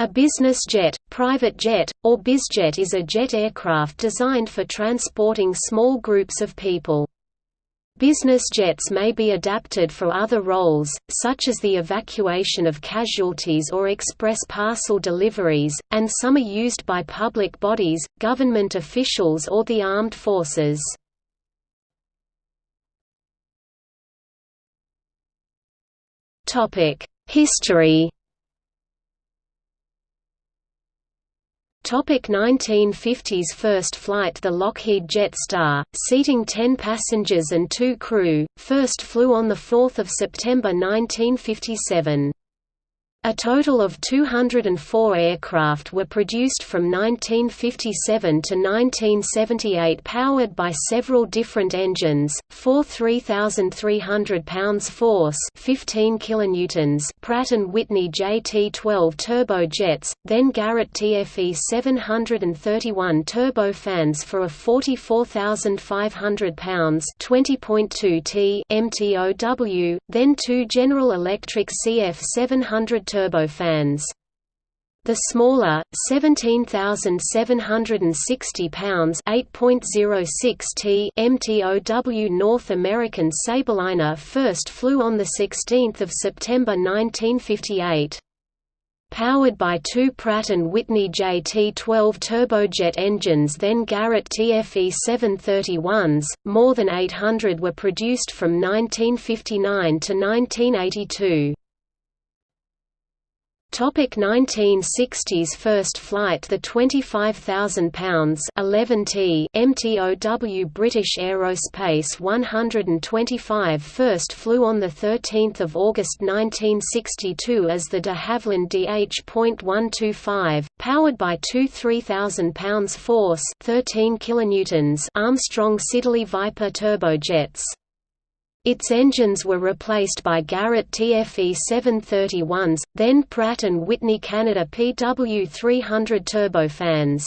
A business jet, private jet, or bizjet is a jet aircraft designed for transporting small groups of people. Business jets may be adapted for other roles, such as the evacuation of casualties or express parcel deliveries, and some are used by public bodies, government officials or the armed forces. History Topic 1950s First flight The Lockheed Jetstar, seating 10 passengers and 2 crew, first flew on 4 September 1957. A total of 204 aircraft were produced from 1957 to 1978 powered by several different engines, four 3,300 pounds force 15 kilonewtons Pratt & Whitney JT-12 turbojets, then Garrett TFE 731 turbofans for a 44,500 pounds 20.2 T MTOW, then two General Electric CF 700 turbofans. The smaller, 17,760 pounds (8.06 t) MTOW North American Sabreliner first flew on 16 September 1958. Powered by two Pratt & Whitney JT-12 turbojet engines then Garrett TFE 731s, more than 800 were produced from 1959 to 1982. Topic 1960s First flight The 25,000 pounds 11 t MTOW British Aerospace 125 first flew on 13 August 1962 as the de Havilland DH.125, powered by two 3,000 pounds force 13 kilonewtons Armstrong Siddeley Viper turbojets. Its engines were replaced by Garrett TFE 731s, then Pratt & Whitney Canada PW300 turbofans.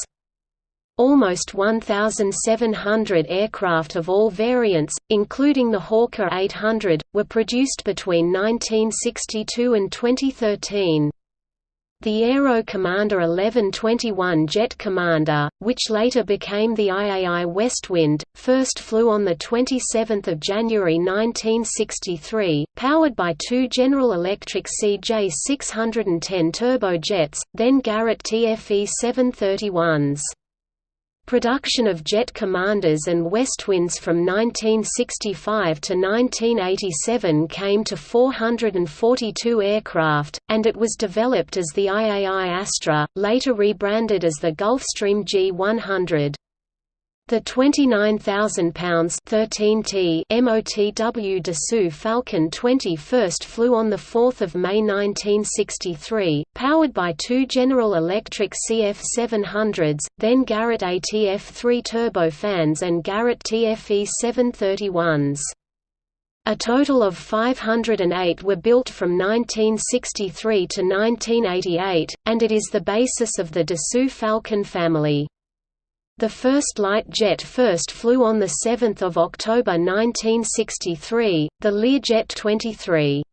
Almost 1,700 aircraft of all variants, including the Hawker 800, were produced between 1962 and 2013. The Aero Commander 1121 Jet Commander, which later became the IAI Westwind, first flew on 27 January 1963, powered by two General Electric CJ610 turbojets, then Garrett TFE 731s. Production of jet commanders and Westwinds from 1965 to 1987 came to 442 aircraft, and it was developed as the IAI Astra, later rebranded as the Gulfstream G100. The 29,000 pounds 13 t MOTW Dassault Falcon 20 first flew on 4 May 1963, powered by two General Electric CF700s, then Garrett ATF-3 turbofans and Garrett TFE 731s. A total of 508 were built from 1963 to 1988, and it is the basis of the Dassault Falcon family. The first light jet first flew on 7 October 1963, the Learjet 23.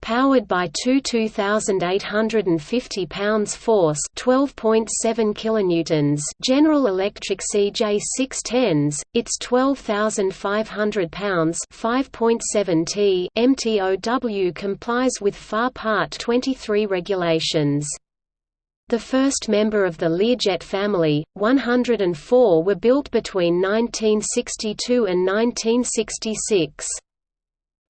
Powered by two 2,850 pounds force 12.7 kilonewtons General Electric CJ610s, its 12,500 pounds 5.7 t MTOW complies with FAR Part 23 regulations. The first member of the Learjet family, 104 were built between 1962 and 1966.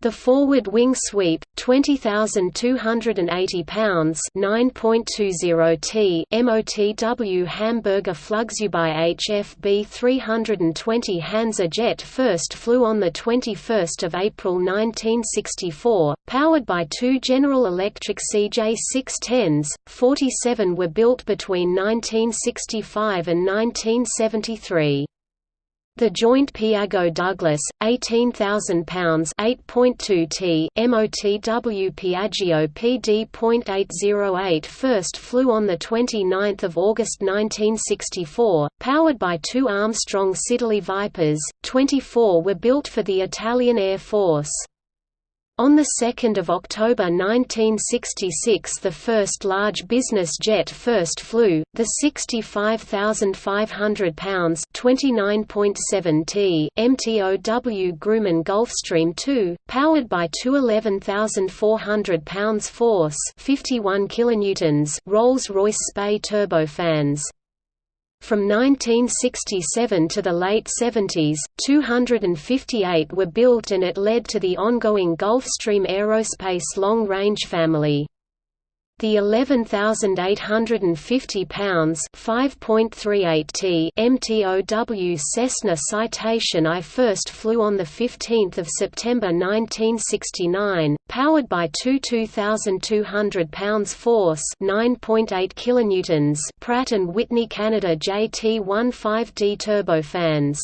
The forward wing sweep, 20,280 pounds (9.20 t) MOTW Hamburger Flugzeugbau HFB 320 Hansa jet first flew on the 21st of April 1964, powered by two General Electric CJ610s. 47 were built between 1965 and 1973. The joint Piaggio Douglas, 18,000 pounds (8.2 t) MOTW Piaggio PD.808 first flew on the 29th of August 1964, powered by two Armstrong Siddeley Vipers. 24 were built for the Italian Air Force. On 2 October 1966 the first large business jet first flew, the 65,500 pounds t MTOW Grumman Gulfstream II, powered by two 11,400 pounds force 51 kilonewtons Rolls-Royce Spey turbofans. From 1967 to the late 70s, 258 were built and it led to the ongoing Gulfstream Aerospace long-range family. The 11,850 pounds (5.38 t) MTOW Cessna Citation I first flew on the 15th of September 1969, powered by two 2,200 pounds force (9.8 kilonewtons) Pratt and Whitney Canada JT15D turbofans.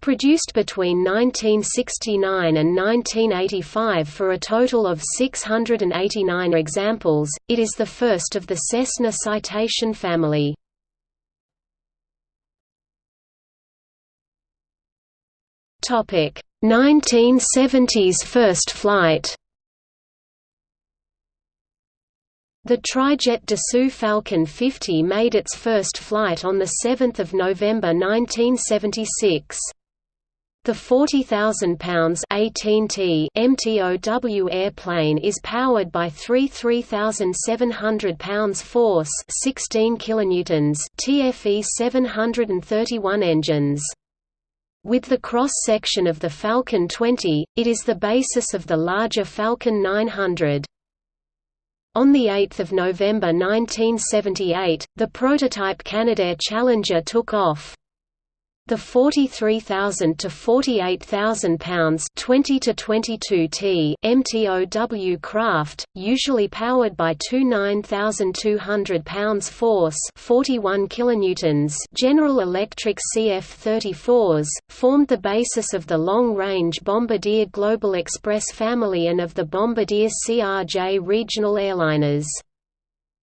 Produced between 1969 and 1985 for a total of 689 examples, it is the first of the Cessna Citation family. Topic: 1970s first flight. The Trijet Dassault Falcon 50 made its first flight on 7 November 1976. The 40,000 pounds 18 t MTOW airplane is powered by three 3,700 pounds force 16 kilonewtons TFE 731 engines. With the cross-section of the Falcon 20, it is the basis of the larger Falcon 900. On 8 November 1978, the prototype Canadair Challenger took off. The 43,000 to 48,000 pounds 20 to 22 t MTOW craft, usually powered by two 9,200 pounds force 41 kilonewtons General Electric CF-34s, formed the basis of the long-range Bombardier Global Express family and of the Bombardier CRJ regional airliners.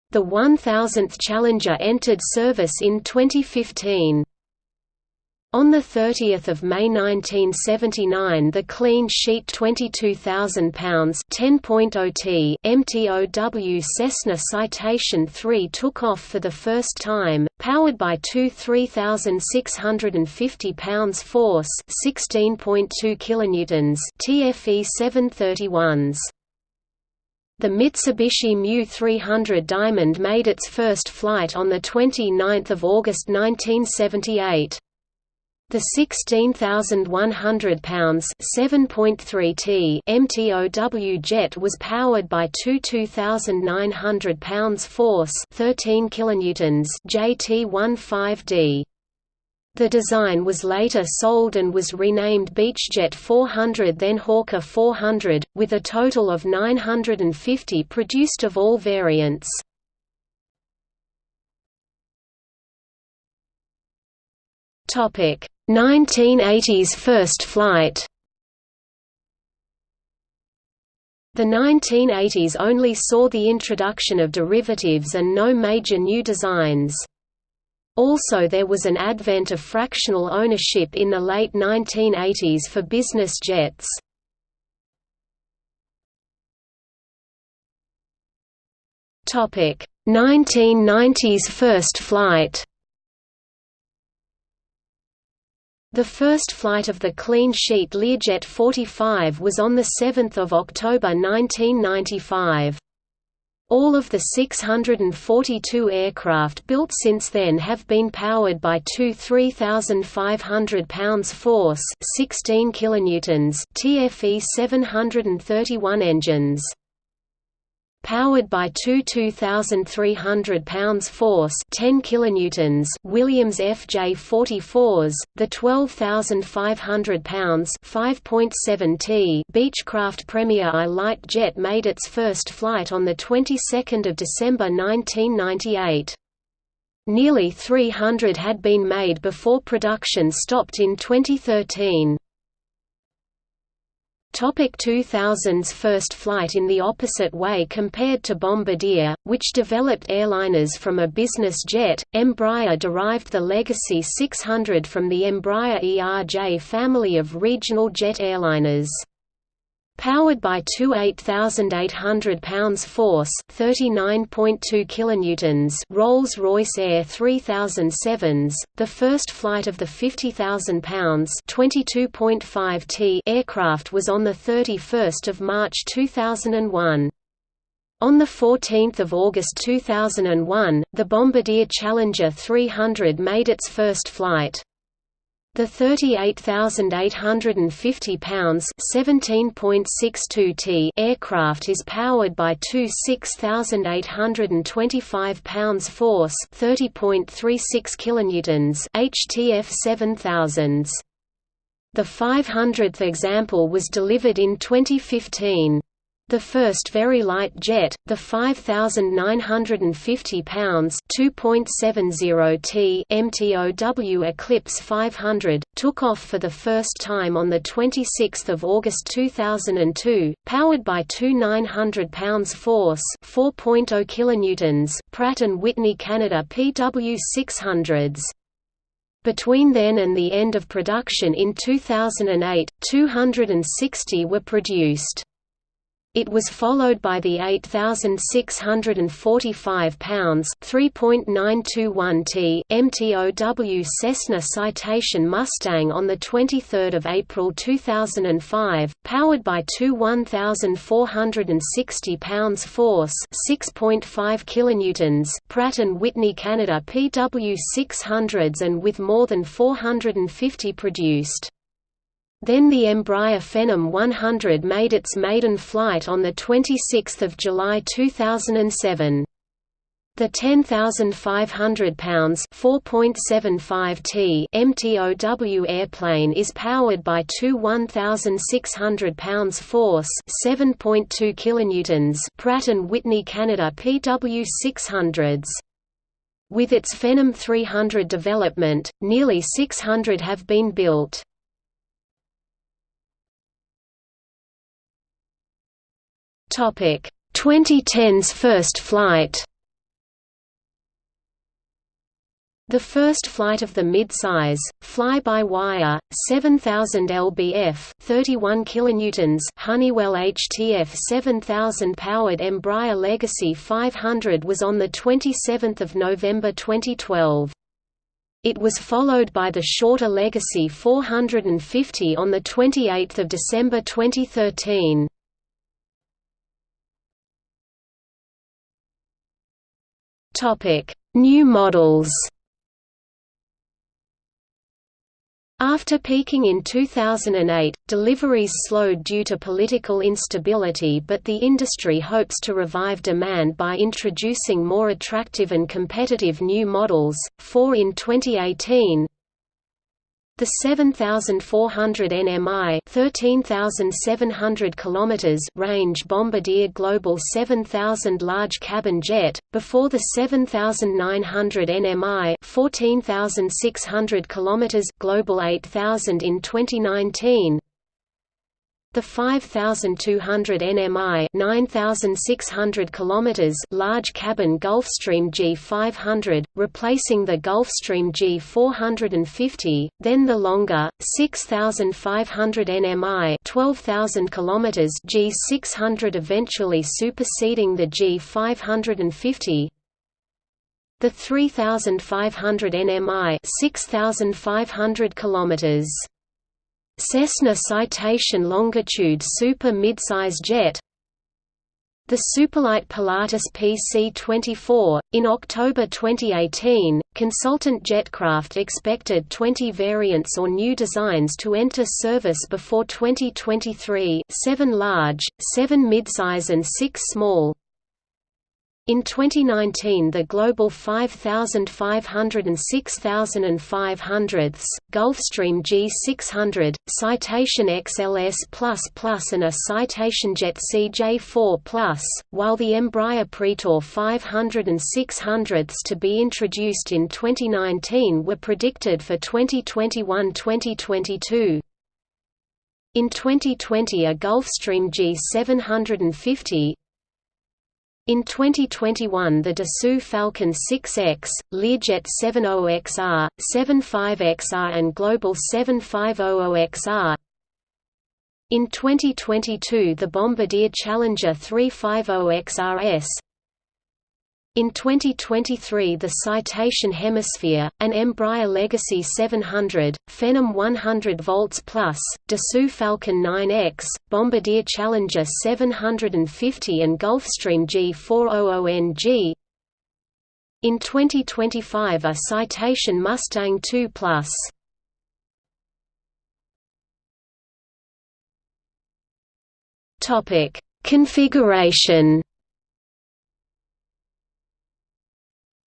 The 1000th Challenger entered service in 2015. On 30 May 1979 the clean sheet 22,000 pounds oh t MTOW Cessna Citation III took off for the first time, powered by two 3,650 pounds force 16.2 kilonewtons TFE 731s. The Mitsubishi Mu 300 Diamond made its first flight on 29 August 1978. The 16,100 pounds (7.3 t) MTOW jet was powered by two 2,900 pounds force (13 kilonewtons) JT15D. The design was later sold and was renamed Beechjet 400 then Hawker 400, with a total of 950 produced of all variants. Topic 1980s first flight The 1980s only saw the introduction of derivatives and no major new designs. Also there was an advent of fractional ownership in the late 1980s for business jets. Topic: 1990s first flight. The first flight of the clean sheet Learjet 45 was on 7 October 1995. All of the 642 aircraft built since then have been powered by two 3,500 pounds force 16 kilonewtons TFE 731 engines powered by two 2,300 pounds force 10 kilonewtons Williams FJ44s, the 12,500 pounds 5.7 t Beechcraft Premier I light jet made its first flight on the 22nd of December 1998. Nearly 300 had been made before production stopped in 2013. Topic 2000s First flight in the opposite way compared to Bombardier, which developed airliners from a business jet, Embraer derived the Legacy 600 from the Embraer ERJ family of regional jet airliners. Powered by two 8,800 pounds force, 39.2 kilonewtons Rolls-Royce AE 3007s, the first flight of the 50,000 pounds 22.5 t aircraft was on the 31st of March 2001. On 14 August 2001, the Bombardier Challenger 300 made its first flight. The 38,850 pounds (17.62 t) aircraft is powered by two 6,825 pounds force (30.36 kilonewtons) HTF 7000s. The 500th example was delivered in 2015. The first very light jet, the 5,950 pounds (2.70 t) MTOW Eclipse 500, took off for the first time on the 26th of August 2002, powered by two 900 pounds force (4.0 kilonewtons) Pratt and Whitney Canada PW600s. Between then and the end of production in 2008, 260 were produced. It was followed by the 8,645 pounds (3.921 t) MTOW Cessna Citation Mustang on the 23rd of April 2005, powered by two 1,460 pounds force (6.5 kilonewtons) Pratt and Whitney Canada PW600s and with more than 450 produced. Then the Embraer Phenom 100 made its maiden flight on 26 July 2007. The 10,500 pounds (4.75 t) MTOW airplane is powered by two 1,600 pounds force (7.2 kilonewtons) Pratt and Whitney Canada PW600s. With its Phenom 300 development, nearly 600 have been built. 2010's first flight. The first flight of the mid-size, fly-by-wire, 7000 lbf, 31 kilonewtons Honeywell HTF 7000 powered Embraer Legacy 500 was on the 27th of November 2012. It was followed by the shorter Legacy 450 on the 28th of December 2013. Topic: New models. After peaking in 2008, deliveries slowed due to political instability but the industry hopes to revive demand by introducing more attractive and competitive new models, four in 2018, the 7400 nmi 13700 km range Bombardier Global 7000 large cabin jet, before the 7900 nmi 14600 km Global 8000 in 2019 the 5200 nmi 9600 km large cabin Gulfstream G500, replacing the Gulfstream G450, then the longer, 6500 nmi 12000 km G600 eventually superseding the G550, the 3500 nmi 6500 kilometers Cessna Citation Longitude Super Midsize Jet. The Superlight Pilatus PC-24, in October 2018, consultant Jetcraft expected 20 variants or new designs to enter service before 2023 7 large, 7 midsize and 6 small, in 2019 the Global 5500 and 6500 Gulfstream G600, Citation XLS++ and a Citation Jet CJ4+, while the Embraer Praetor 500 and 600 to be introduced in 2019 were predicted for 2021–2022. In 2020 a Gulfstream G750, in 2021 the Dassault Falcon 6X, Learjet 70XR, 75XR and Global 7500XR In 2022 the Bombardier Challenger 350XRS in 2023 the Citation Hemisphere, an Embraer Legacy 700, Phenom 100 volts plus, Dassault Falcon 9X, Bombardier Challenger 750 and Gulfstream G400NG. In 2025 a Citation Mustang 2 plus. Configuration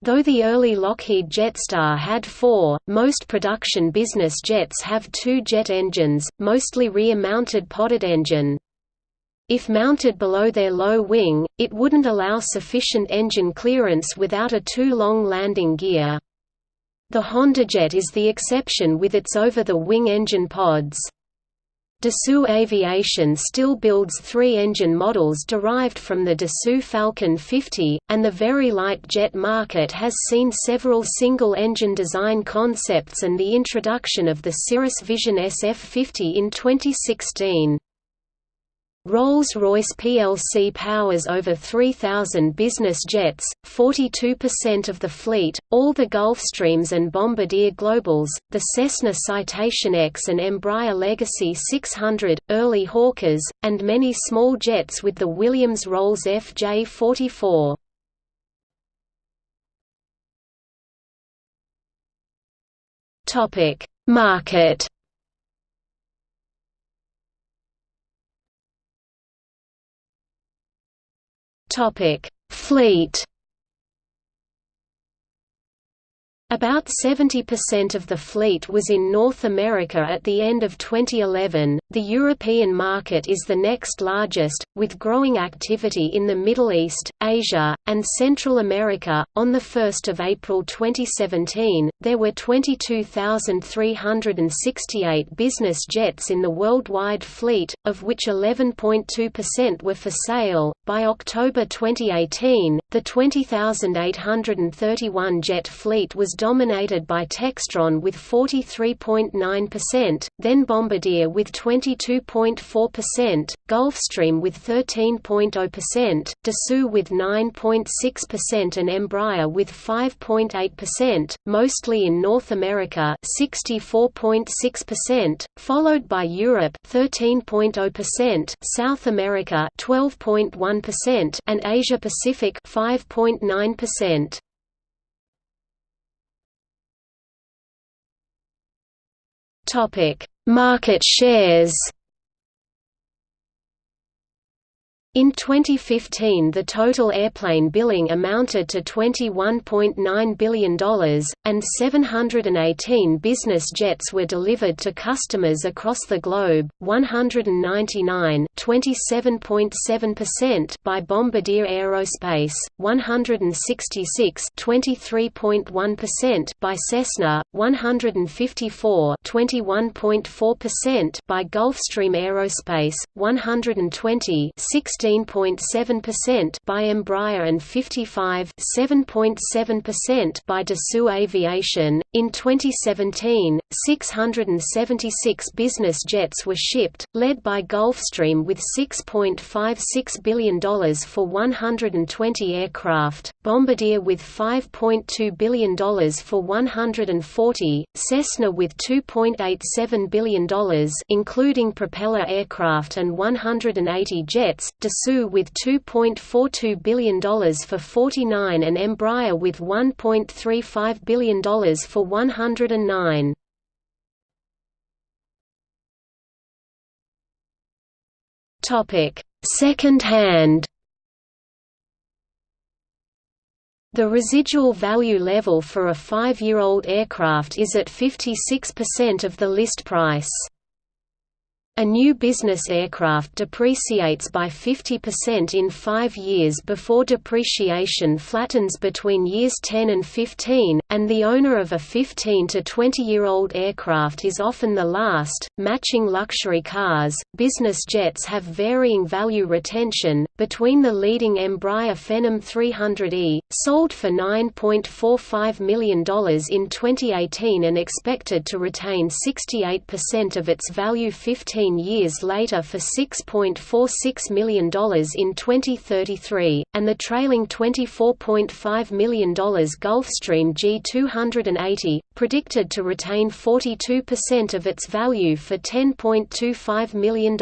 Though the early Lockheed Jetstar had four, most production business jets have two jet engines, mostly rear-mounted podded engine. If mounted below their low wing, it wouldn't allow sufficient engine clearance without a too long landing gear. The HondaJet is the exception with its over-the-wing engine pods. Dassault Aviation still builds three engine models derived from the Dassault Falcon 50, and the very light jet market has seen several single-engine design concepts and the introduction of the Cirrus Vision SF50 in 2016. Rolls-Royce plc powers over 3,000 business jets, 42% of the fleet, all the Gulfstreams and Bombardier Globals, the Cessna Citation X and Embraer Legacy 600, early Hawkers, and many small jets with the Williams-Rolls FJ44. Market Topic: Fleet About 70% of the fleet was in North America at the end of 2011. The European market is the next largest, with growing activity in the Middle East, Asia, and Central America. On the 1st of April 2017, there were 22,368 business jets in the worldwide fleet, of which 11.2% were for sale. By October 2018, the 20,831 jet fleet was dominated by Textron with 43.9%, then Bombardier with 22.4%, Gulfstream with 13.0%, Dassault with 9.6% and Embraer with 5.8%, mostly in North America 64.6%, followed by Europe 13.0%, South America 12.1% and Asia Pacific 5.9%. Topic: Market shares. In 2015 the total airplane billing amounted to $21.9 billion, and 718 business jets were delivered to customers across the globe, 199 27.7% by Bombardier Aerospace, 166 23.1% by Cessna, 154 21.4% by Gulfstream Aerospace, 120 16 16.7% by Embraer and 55 7.7% by Dassault Aviation. In 2017, 676 business jets were shipped, led by Gulfstream with $6.56 billion for 120 aircraft, Bombardier with $5.2 billion for 140, Cessna with $2.87 billion including propeller aircraft and 180 jets, Dassault with $2.42 billion for 49 and Embraer with $1.35 billion for 109. Topic: Second hand. The residual value level for a five-year-old aircraft is at 56% of the list price. A new business aircraft depreciates by 50% in five years before depreciation flattens between years 10 and 15, and the owner of a 15 to 20-year-old aircraft is often the last. Matching luxury cars, business jets have varying value retention, between the leading Embraer Phenom 300e, sold for $9.45 million in 2018 and expected to retain 68% of its value 15 13 years later for $6.46 million in 2033, and the trailing $24.5 million Gulfstream G280, predicted to retain 42% of its value for $10.25 million.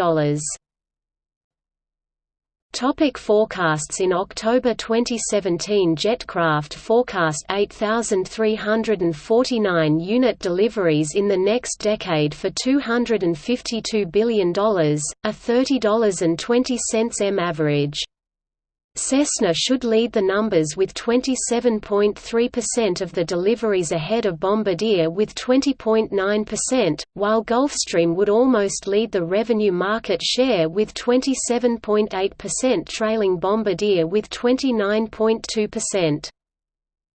Topic forecasts In October 2017 Jetcraft forecast 8,349 unit deliveries in the next decade for $252 billion, a $30.20 m average. Cessna should lead the numbers with 27.3% of the deliveries ahead of Bombardier with 20.9%, while Gulfstream would almost lead the revenue market share with 27.8% trailing Bombardier with 29.2%.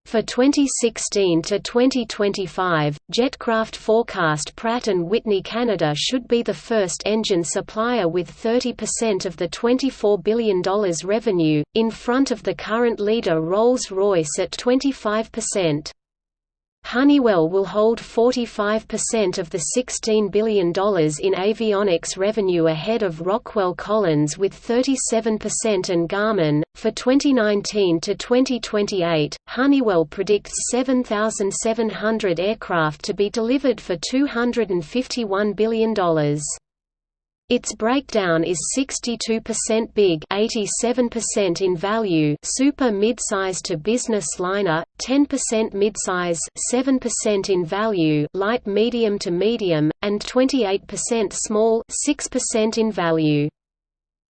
For 2016 to 2025, Jetcraft forecast Pratt & Whitney Canada should be the first engine supplier with 30% of the $24 billion revenue, in front of the current leader Rolls-Royce at 25%. Honeywell will hold 45% of the $16 billion in avionics revenue ahead of Rockwell Collins with 37% and Garmin. For 2019 to 2028, Honeywell predicts 7,700 aircraft to be delivered for $251 billion. Its breakdown is 62% big 87% in value super midsize to business liner, 10% midsize 7% in value light medium to medium, and 28% small 6% in value.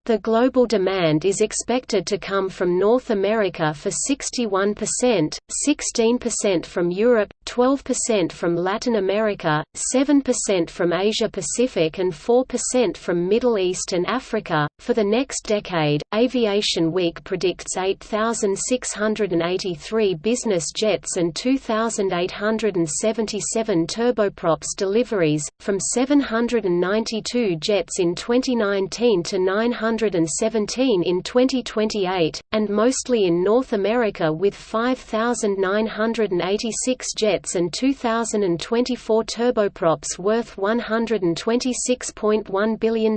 The global demand is expected to come from North America for 61%, 16% from Europe, 12% from Latin America, 7% from Asia Pacific, and 4% from Middle East and Africa. For the next decade, Aviation Week predicts 8,683 business jets and 2,877 turboprops deliveries, from 792 jets in 2019 to 900 117 in 2028, and mostly in North America with 5,986 jets and 2,024 turboprops worth $126.1 billion.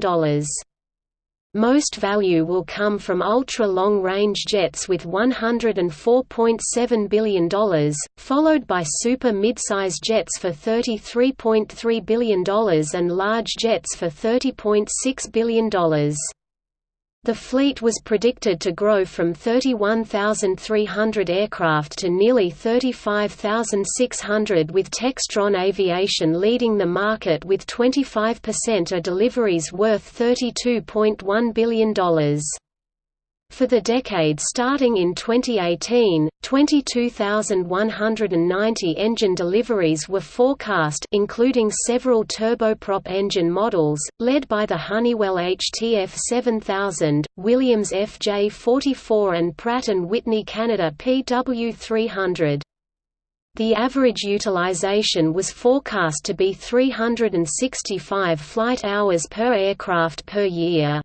Most value will come from ultra-long-range jets with $104.7 billion, followed by super midsize jets for $33.3 billion and large jets for $30.6 billion. The fleet was predicted to grow from 31,300 aircraft to nearly 35,600 with Textron Aviation leading the market with 25% of deliveries worth $32.1 billion. For the decade starting in 2018, 22,190 engine deliveries were forecast including several turboprop engine models, led by the Honeywell HTF 7000, Williams FJ44 and Pratt & Whitney Canada PW300. The average utilization was forecast to be 365 flight hours per aircraft per year.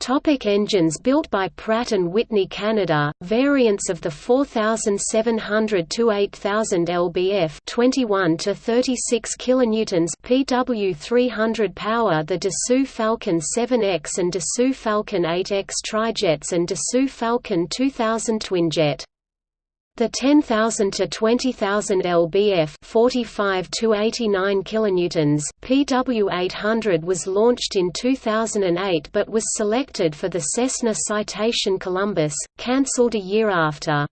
Topic engines built by Pratt & Whitney Canada, variants of the 4700 to 8000 lbf 21 to 36 kilonewtons PW300 power The Dassault Falcon 7X and Dassault Falcon 8X trijets and Dassault Falcon 2000 twinjet the 10,000 to 20,000 lbf 45 to 89 kilonewtons PW800 was launched in 2008 but was selected for the Cessna Citation Columbus, cancelled a year after.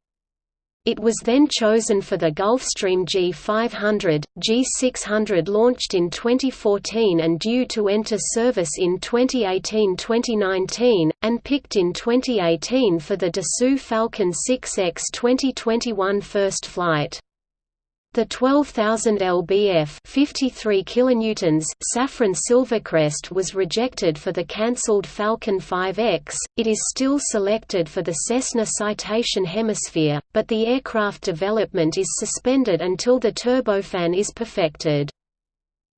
It was then chosen for the Gulfstream G500, G600 launched in 2014 and due to enter service in 2018-2019, and picked in 2018 for the Dassault Falcon 6X 2021 first flight. The 12,000 lbf 53 kilonewtons Safran Silvercrest was rejected for the cancelled Falcon 5X. It is still selected for the Cessna Citation Hemisphere, but the aircraft development is suspended until the turbofan is perfected.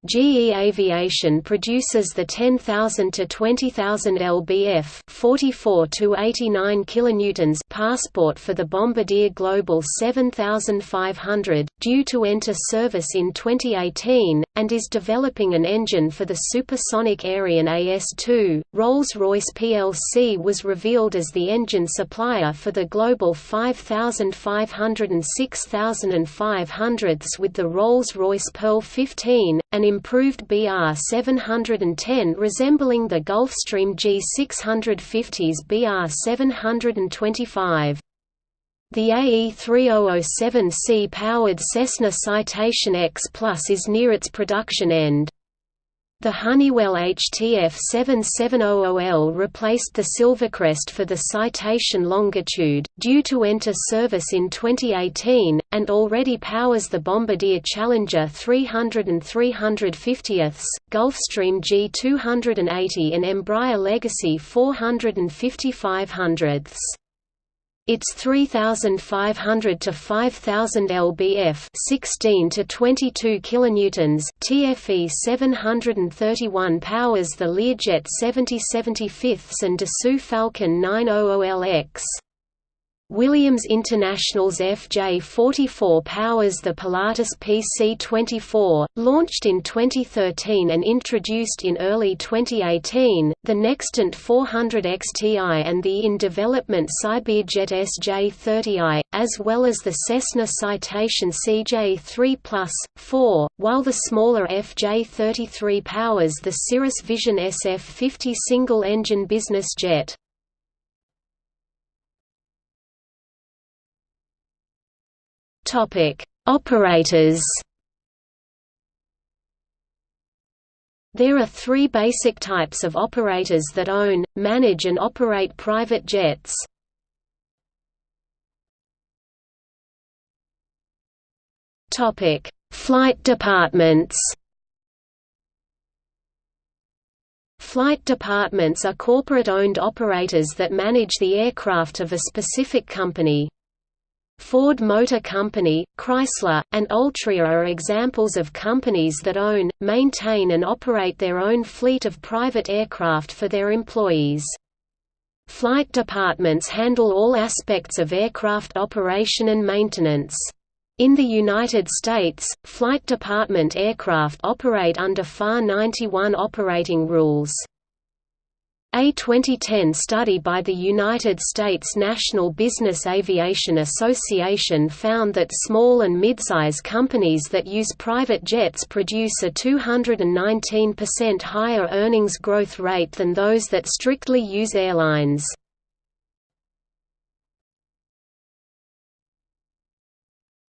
GE Aviation produces the 10,000 to 20,000 lbf 44 to 89 kilonewtons passport for the Bombardier Global 7500, due to enter service in 2018, and is developing an engine for the supersonic Aerion AS2. Rolls-Royce plc was revealed as the engine supplier for the Global 5500 and 6500s with the Rolls-Royce Pearl 15, an improved BR 710 resembling the Gulfstream G650's BR 725. The AE3007C powered Cessna Citation X Plus is near its production end. The Honeywell HTF 7700L replaced the Silvercrest for the Citation Longitude, due to enter service in 2018, and already powers the Bombardier Challenger 300 and 350ths, Gulfstream G280 and Embraer Legacy 400 and 5500ths. Its 3500 to 5000 lbf, 16 to 22 kilonewtons, TFE 731 powers the Learjet 7075s and Dassault Falcon 900LX. Williams International's FJ44 powers the Pilatus PC-24, launched in 2013 and introduced in early 2018, the Nextant 400 XTI and the in-development Syberjet SJ30i, as well as the Cessna Citation CJ3 Plus, 4, while the smaller FJ33 powers the Cirrus Vision SF50 single-engine business jet. Topic: Operators. There are three basic types of operators that own, manage and operate private jets. Topic: Flight departments. Flight departments are corporate-owned operators that manage the aircraft of a specific company. Ford Motor Company, Chrysler, and Altria are examples of companies that own, maintain and operate their own fleet of private aircraft for their employees. Flight departments handle all aspects of aircraft operation and maintenance. In the United States, flight department aircraft operate under FAR 91 operating rules. A 2010 study by the United States National Business Aviation Association found that small and midsize companies that use private jets produce a 219% higher earnings growth rate than those that strictly use airlines.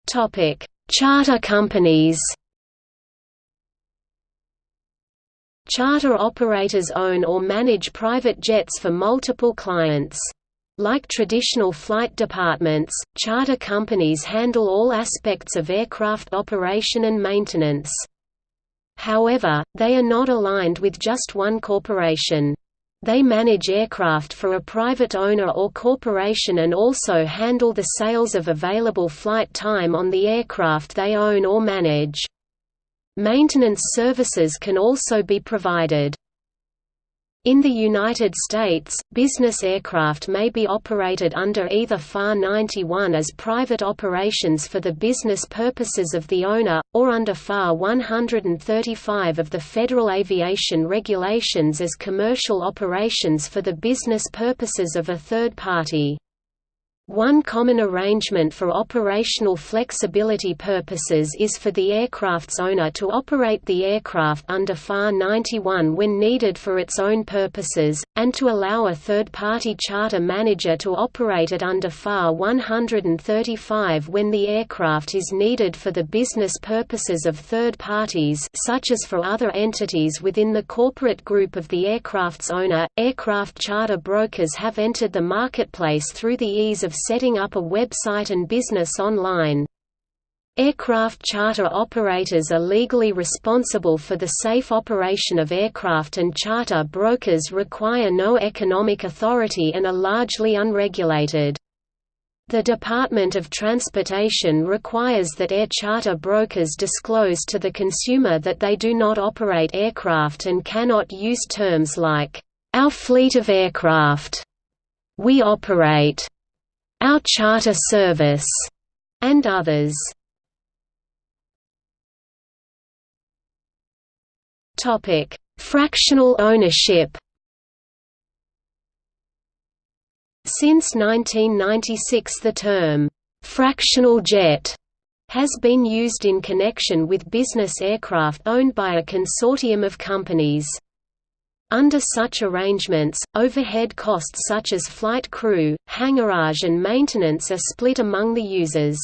Charter companies Charter operators own or manage private jets for multiple clients. Like traditional flight departments, charter companies handle all aspects of aircraft operation and maintenance. However, they are not aligned with just one corporation. They manage aircraft for a private owner or corporation and also handle the sales of available flight time on the aircraft they own or manage. Maintenance services can also be provided. In the United States, business aircraft may be operated under either FAR 91 as private operations for the business purposes of the owner, or under FAR 135 of the Federal Aviation Regulations as commercial operations for the business purposes of a third party. One common arrangement for operational flexibility purposes is for the aircraft's owner to operate the aircraft under FAR 91 when needed for its own purposes, and to allow a third-party charter manager to operate it under FAR 135 when the aircraft is needed for the business purposes of third parties such as for other entities within the corporate group of the aircraft's owner. Aircraft charter brokers have entered the marketplace through the ease of setting up a website and business online. Aircraft charter operators are legally responsible for the safe operation of aircraft and charter brokers require no economic authority and are largely unregulated. The Department of Transportation requires that air charter brokers disclose to the consumer that they do not operate aircraft and cannot use terms like, "...our fleet of aircraft", "...we operate", our Charter Service, and others. Topic: Fractional ownership. Since 1996 the term, "'fractional jet' has been used in connection with business aircraft owned by a consortium of companies. Under such arrangements, overhead costs such as flight crew, hangarage and maintenance are split among the users.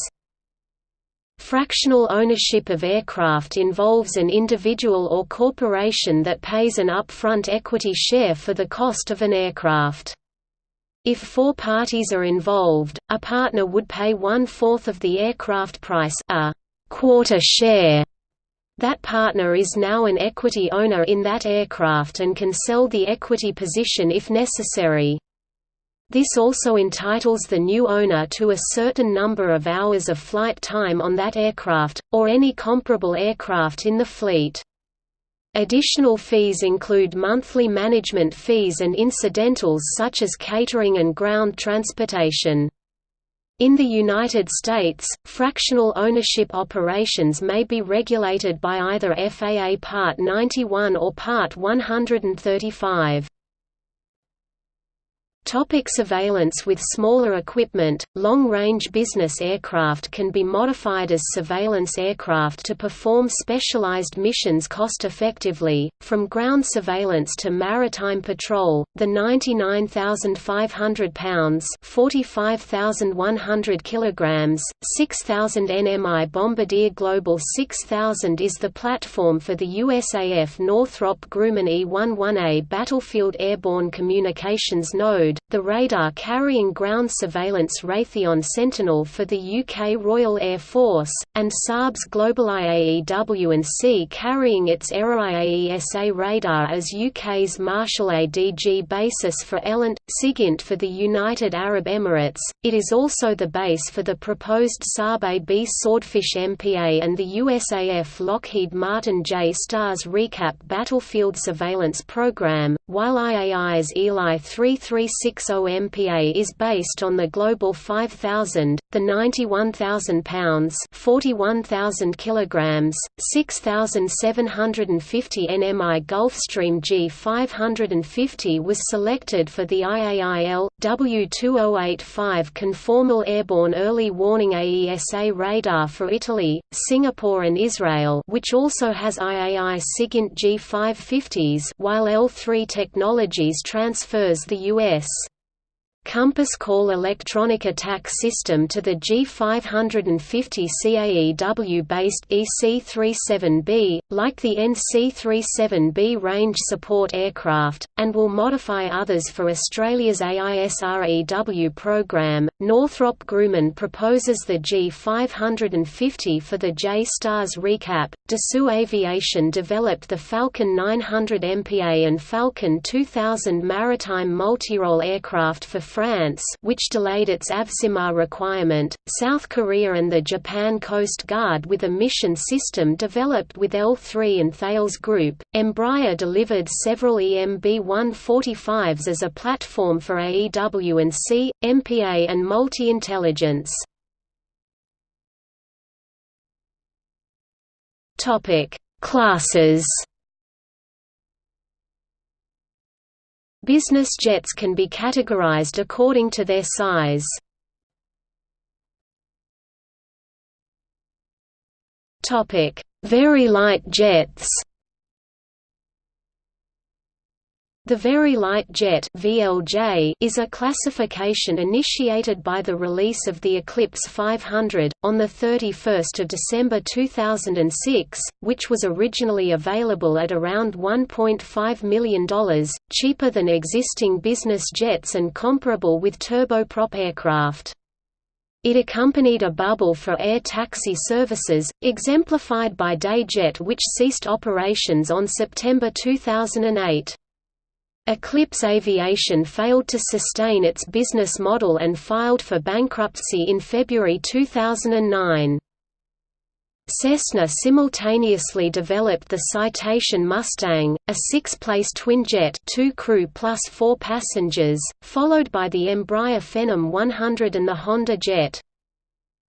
Fractional ownership of aircraft involves an individual or corporation that pays an upfront equity share for the cost of an aircraft. If four parties are involved, a partner would pay one-fourth of the aircraft price a quarter share. That partner is now an equity owner in that aircraft and can sell the equity position if necessary. This also entitles the new owner to a certain number of hours of flight time on that aircraft, or any comparable aircraft in the fleet. Additional fees include monthly management fees and incidentals such as catering and ground transportation. In the United States, fractional ownership operations may be regulated by either FAA Part 91 or Part 135. Topic surveillance With smaller equipment, long-range business aircraft can be modified as surveillance aircraft to perform specialized missions cost-effectively, from ground surveillance to maritime patrol. The 99,500 pounds (45,100 kilograms, 6,000 nmi Bombardier Global 6000 is the platform for the USAF Northrop Grumman E-11A battlefield airborne communications node the radar-carrying ground surveillance Raytheon Sentinel for the UK Royal Air Force, and Saab's GlobalEye AEW&C carrying its AeroIAESA radar as UK's Marshall ADG basis for ELINT, SIGINT for the United Arab Emirates. It is also the base for the proposed Saab AB Swordfish MPA and the USAF Lockheed Martin J-STARS ReCAP battlefield surveillance program, while IAI's Eli 336 60 MPA is based on the Global 5000, the 91,000 pounds (41,000 kilograms, 6,750 nmi Gulfstream G550 was selected for the IAI EL/W-2085 conformal airborne early warning AESA radar for Italy, Singapore and Israel, which also has IAI SIGINT G550s, while L3 Technologies transfers the US Compass Call electronic attack system to the G550 CAEW-based EC-37B, like the NC-37B range support aircraft, and will modify others for Australia's AISREW program. Northrop Grumman proposes the G550 for the J-STARS ReCAP. Dassault Aviation developed the Falcon 900 MPA and Falcon 2000 maritime multirole aircraft for France which delayed its AVSIMAR requirement, South Korea and the Japan Coast Guard with a mission system developed with L3 and Thales Group. Embraer delivered several EMB-145s as a platform for AEW&C, MPA and multi-intelligence. Classes Business jets can be categorized according to their size. Very light jets The Very Light Jet (VLJ) is a classification initiated by the release of the Eclipse 500 on the 31st of December 2006, which was originally available at around $1.5 million, cheaper than existing business jets and comparable with turboprop aircraft. It accompanied a bubble for air taxi services, exemplified by DayJet which ceased operations on September 2008. Eclipse Aviation failed to sustain its business model and filed for bankruptcy in February 2009. Cessna simultaneously developed the Citation Mustang, a six-place twinjet two crew plus four passengers, followed by the Embraer Phenom 100 and the Honda Jet.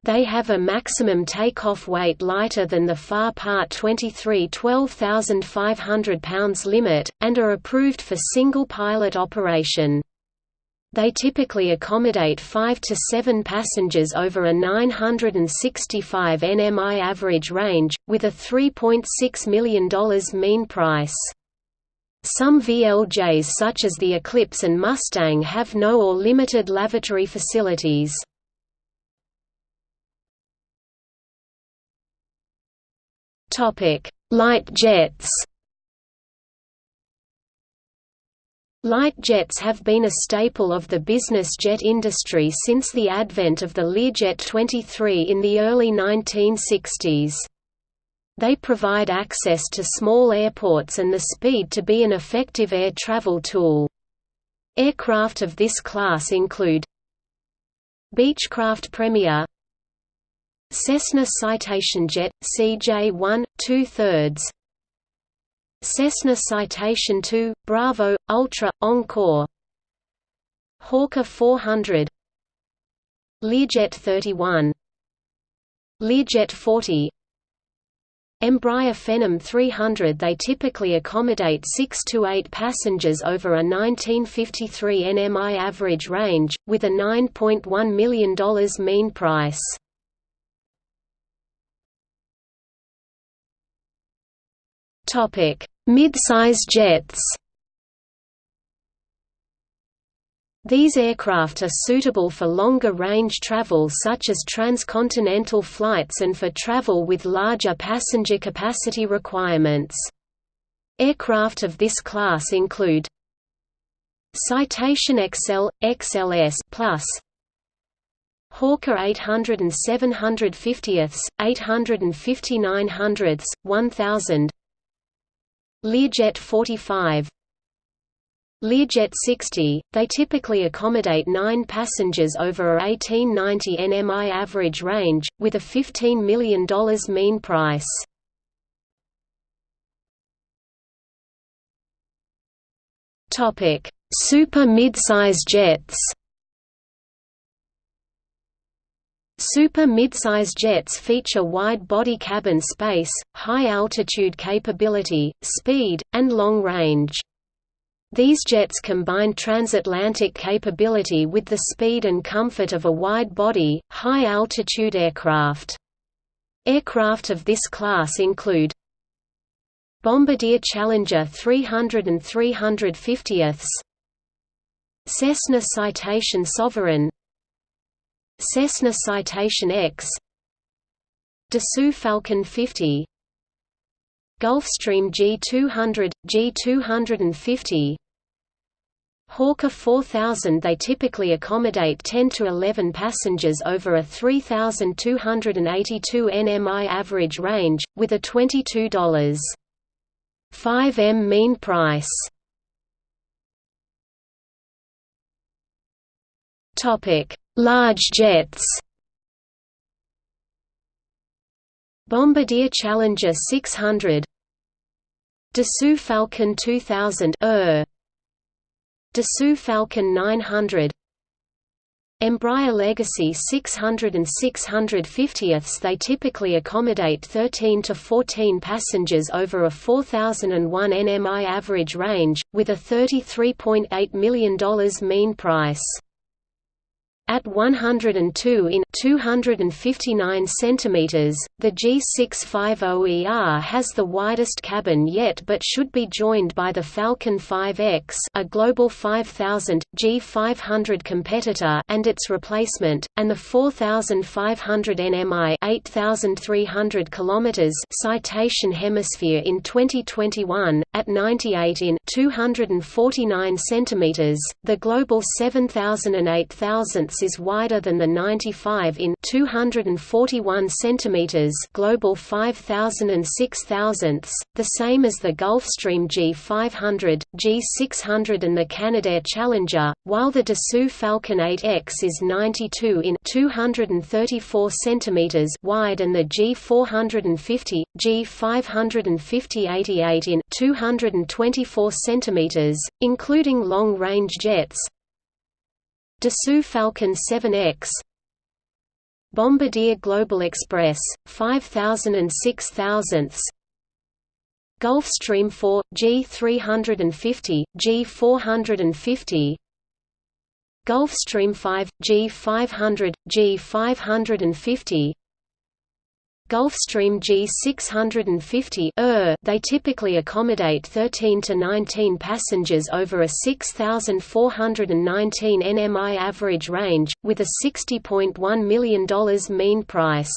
They have a maximum takeoff weight lighter than the FAR Part 23 12,500 pounds limit, and are approved for single-pilot operation. They typically accommodate 5 to 7 passengers over a 965 nmi average range, with a $3.6 million mean price. Some VLJs such as the Eclipse and Mustang have no or limited lavatory facilities. Light jets. Light jets have been a staple of the business jet industry since the advent of the Learjet 23 in the early 1960s. They provide access to small airports and the speed to be an effective air travel tool. Aircraft of this class include Beechcraft Premier Cessna Citation Jet, CJ-1, 2 thirds Cessna Citation 2, Bravo, Ultra, Encore. Hawker 400 Learjet 31 Learjet 40 Embraer Phenom 300 They typically accommodate 6 to 8 passengers over a 1953 NMI average range, with a $9.1 million mean price. Mid-size jets. These aircraft are suitable for longer range travel such as transcontinental flights and for travel with larger passenger capacity requirements. Aircraft of this class include Citation XL, XLS Plus, Hawker 800 and 750ths, 850 900ths, 1000 Learjet 45 Learjet 60, they typically accommodate 9 passengers over a 1890 nmi average range, with a $15 million mean price. Super midsize jets Super midsize jets feature wide body cabin space, high altitude capability, speed, and long range. These jets combine transatlantic capability with the speed and comfort of a wide-body, high-altitude aircraft. Aircraft of this class include Bombardier Challenger 300 and 350ths Cessna Citation Sovereign Cessna Citation X Dassault Falcon 50 Gulfstream G200, G250 Hawker 4000 They typically accommodate 10 to 11 passengers over a 3,282 nmi average range, with a $22.5 m mean price. Large jets. Bombardier Challenger 600 Dassault Falcon 2000 er Dassault Falcon 900 Embraer Legacy 600 and 650ths They typically accommodate 13 to 14 passengers over a 4001 nmi average range, with a $33.8 million mean price. At 102 in 259 cm, the G650ER has the widest cabin yet but should be joined by the Falcon 5X a Global 5000, G500 competitor and its replacement, and the 4500 nmi 8300 km Citation Hemisphere in 2021, at 98 in 249 cm, the Global 7000 and 8000 is wider than the 95 in 241 cm global 5000 and 6000 the same as the Gulfstream G500, G600 and the Canadair Challenger, while the Dassault Falcon 8X is 92 in 234 cm wide and the G450, G550 88 in 224 cm, including long-range jets, Dassault Falcon 7X Bombardier Global Express, 5000 and 6000ths Gulfstream 4, G350, G450 Gulfstream 5, G500, G550 Gulfstream G650 ER, they typically accommodate 13 to 19 passengers over a 6,419 nmi average range, with a $60.1 million mean price.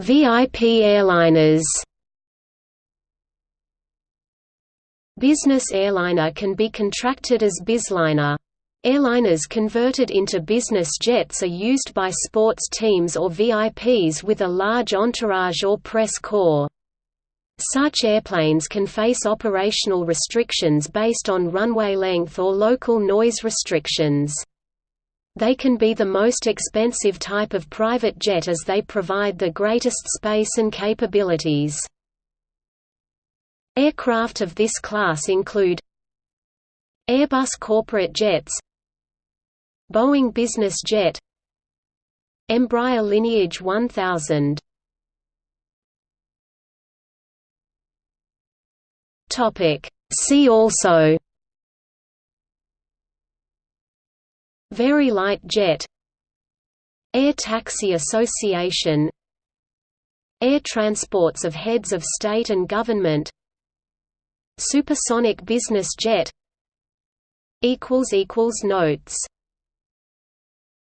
VIP airliners Business airliner can be contracted as Bizliner. Airliners converted into business jets are used by sports teams or VIPs with a large entourage or press corps. Such airplanes can face operational restrictions based on runway length or local noise restrictions. They can be the most expensive type of private jet as they provide the greatest space and capabilities. Aircraft of this class include Airbus corporate jets Boeing Business Jet Embraer Lineage 1000 Topic. See also. Very light jet. Air Taxi Association. Air transports of heads of state and government. Supersonic business jet. Notes